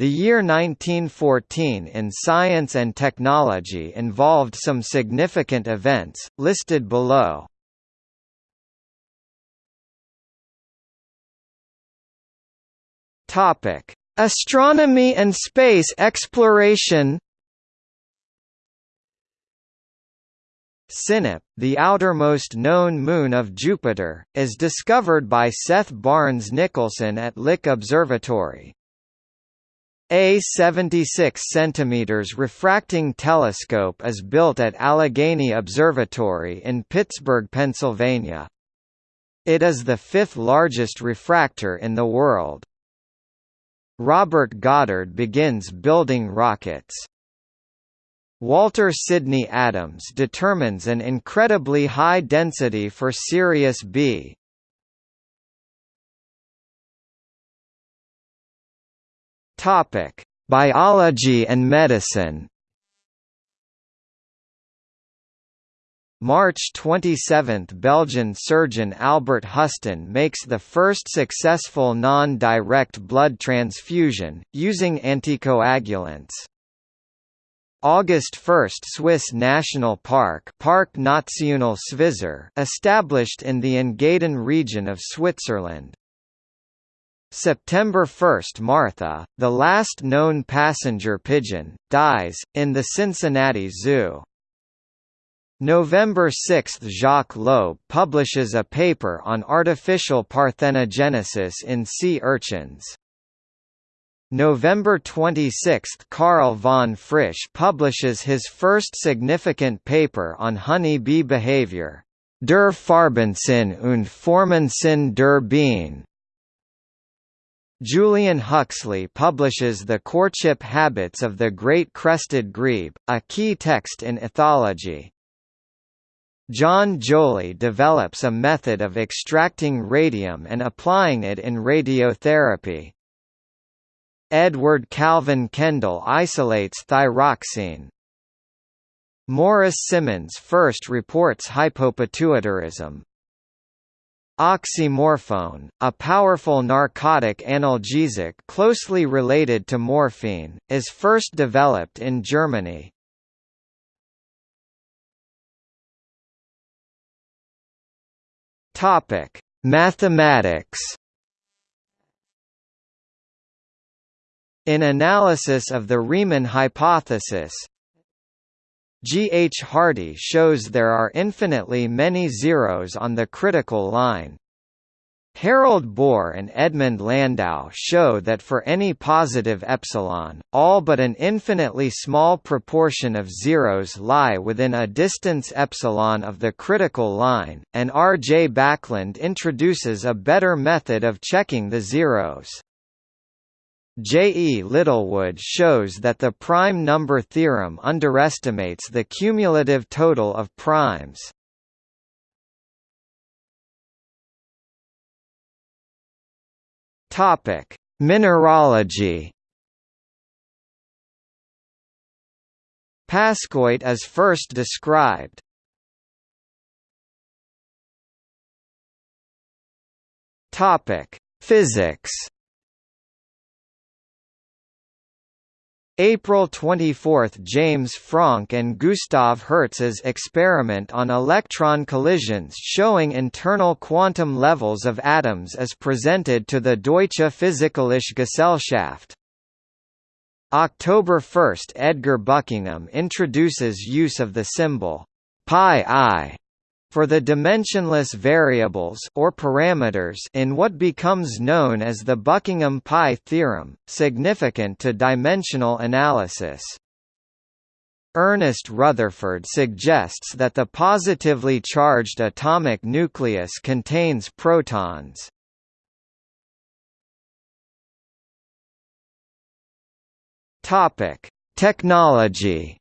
The year 1914 in science and technology involved some significant events, listed below. Astronomy and space exploration Sinop, the outermost known moon of Jupiter, is discovered by Seth Barnes Nicholson at Lick Observatory. A 76 cm refracting telescope is built at Allegheny Observatory in Pittsburgh, Pennsylvania. It is the fifth largest refractor in the world. Robert Goddard begins building rockets. Walter Sidney Adams determines an incredibly high density for Sirius B. Topic: Biology and medicine. March 27 – Belgian surgeon Albert Hustin makes the first successful non-direct blood transfusion, using anticoagulants. August 1 – Swiss National Park Park National established in the Engadin region of Switzerland. September 1 – Martha, the last known passenger pigeon, dies, in the Cincinnati Zoo. November 6 – Jacques Loeb publishes a paper on artificial parthenogenesis in sea urchins. November 26 – Carl von Frisch publishes his first significant paper on honey bee behavior, Der Farbensinn und Formensinn der Bienen. Julian Huxley publishes The Courtship Habits of the Great Crested Grebe, a key text in ethology. John Joly develops a method of extracting radium and applying it in radiotherapy. Edward Calvin Kendall isolates thyroxine. Morris Simmonds first reports hypopituitarism. Oxymorphone, a powerful narcotic analgesic closely related to morphine, is first developed in Germany. Topic: Mathematics In analysis of the Riemann hypothesis, G. H. Hardy shows there are infinitely many zeros on the critical line. Harald Bohr and Edmund Landau show that for any positive epsilon, all but an infinitely small proportion of zeros lie within a distance epsilon of the critical line, and R. J. Backlund introduces a better method of checking the zeros. J. E. Littlewood shows that the prime number theorem underestimates the cumulative total of primes. Topic: Mineralogy. Pascoite is first described. Topic: Physics. April 24 – James Franck and Gustav Hertz's experiment on electron collisions showing internal quantum levels of atoms is presented to the Deutsche Physikalische Gesellschaft. October 1 – Edgar Buckingham introduces use of the symbol pi i for the dimensionless variables or parameters in what becomes known as the Buckingham pi theorem, significant to dimensional analysis. Ernest Rutherford suggests that the positively charged atomic nucleus contains protons. Topic: Technology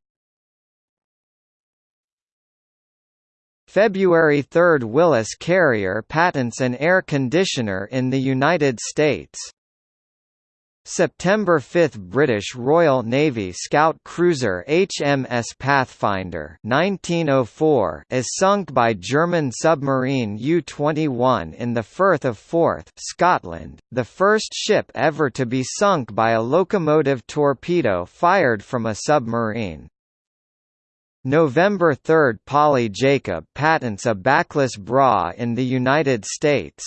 February 3 – Willis Carrier patents an air conditioner in the United States. September 5 British Royal Navy scout cruiser HMS Pathfinder 1904 is sunk by German submarine U-21 in the Firth of Forth Scotland, the first ship ever to be sunk by a locomotive torpedo fired from a submarine. November 3 Polly Jacob patents a backless bra in the United States.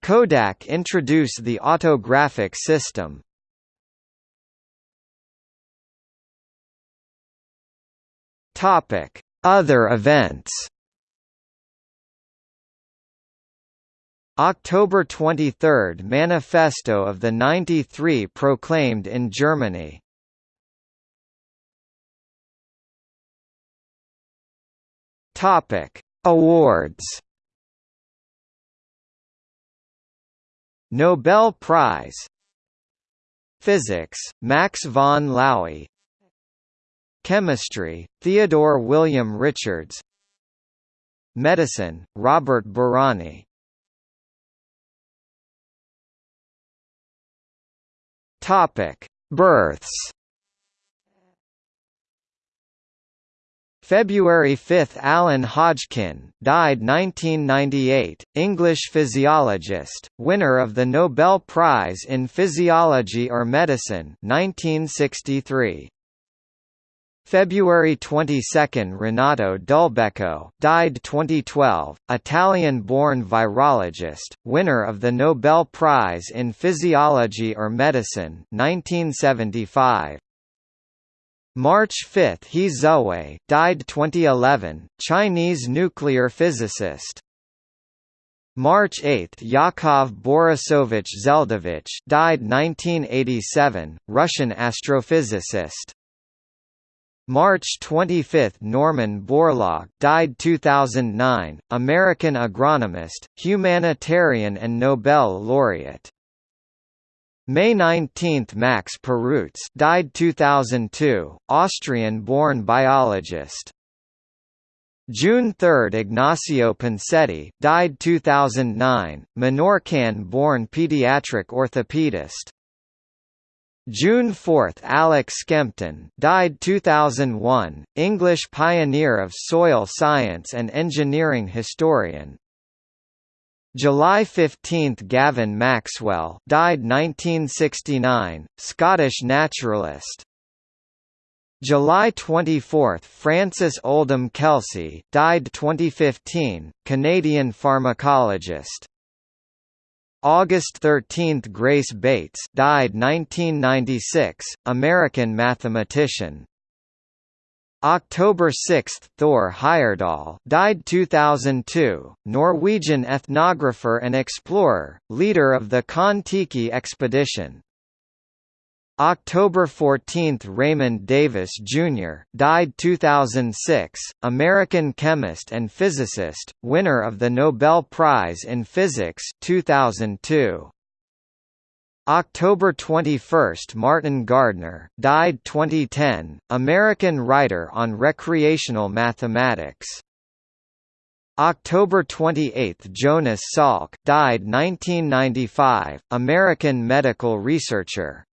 Kodak introduce the autographic system. Other events. October 23 – Manifesto of the 93 proclaimed in Germany. Topic: Awards. Nobel Prize Physics, Max von Laue Chemistry, Theodore William Richards Medicine, Robert Bárány Topic: Births February 5 – Alan Hodgkin, died 1998, English physiologist, winner of the Nobel Prize in Physiology or Medicine 1963. February 22 – Renato Dulbecco, died 2012, Italian-born virologist, winner of the Nobel Prize in Physiology or Medicine 1975. March 5 He Zehui, died 2011, Chinese nuclear physicist. March 8 Yakov Borisovich Zeldovich died 1987, Russian astrophysicist. March 25 Norman Borlaug died 2009, American agronomist, humanitarian and Nobel laureate. May 19 Max Perutz died 2002, Austrian-born biologist. June 3 Ignacio Ponseti died 2009, Menorcan-born pediatric orthopedist. June 4 Alex Skempton died 2001, English pioneer of soil science and engineering historian. July 15 Gavin Maxwell died 1969, Scottish naturalist. July 24 Frances Oldham Kelsey died 2015, Canadian pharmacologist. August 13 Grace Bates died 1996, American mathematician. October 6 Thor Heyerdahl died 2002, Norwegian ethnographer and explorer, leader of the Kon-Tiki expedition. October 14 Raymond Davis, Jr., died 2006, American chemist and physicist, winner of the Nobel Prize in Physics 2002. October 21 – Martin Gardner, died 2010, American writer on recreational mathematics. October 28 – Jonas Salk died 1995, American medical researcher.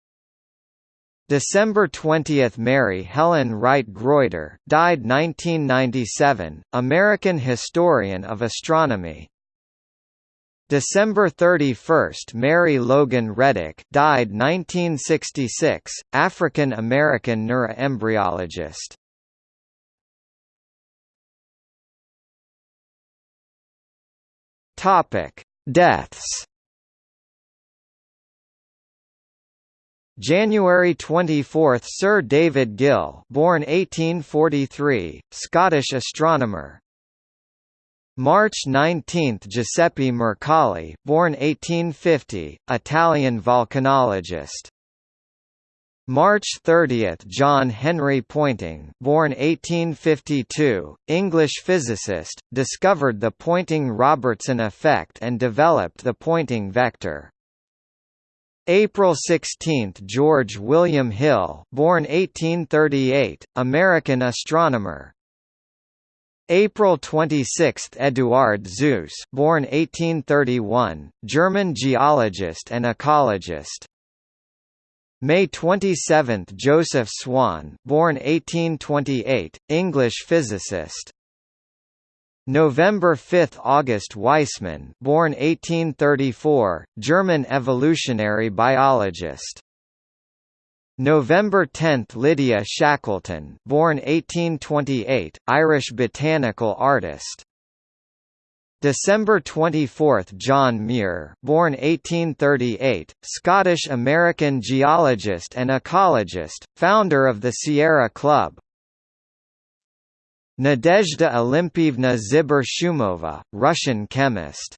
December 20 – Mary Helen Wright Greuter died 1997, American historian of astronomy. December 31 Mary Logan Reddick died 1966, African-American neuroembryologist. Topic: Deaths. January 24 Sir David Gill born 1843, Scottish astronomer, March 19 – Giuseppe Mercalli born 1850, Italian volcanologist. March 30 – John Henry Poynting born 1852, English physicist, discovered the Poynting-Robertson effect and developed the Poynting vector. April 16 – George William Hill born 1838, American astronomer, April 26 – Eduard Suess born 1831, German geologist and ecologist. May 27 – Joseph Swan born 1828, English physicist November 5 – August Weismann born 1834, German evolutionary biologist November 10 – Lydia Shackleton born 1828, Irish botanical artist. December 24 – John Muir born 1838, Scottish-American geologist and ecologist, founder of the Sierra Club. Nadezhda Olimpievna Ziber-Shumova, Russian chemist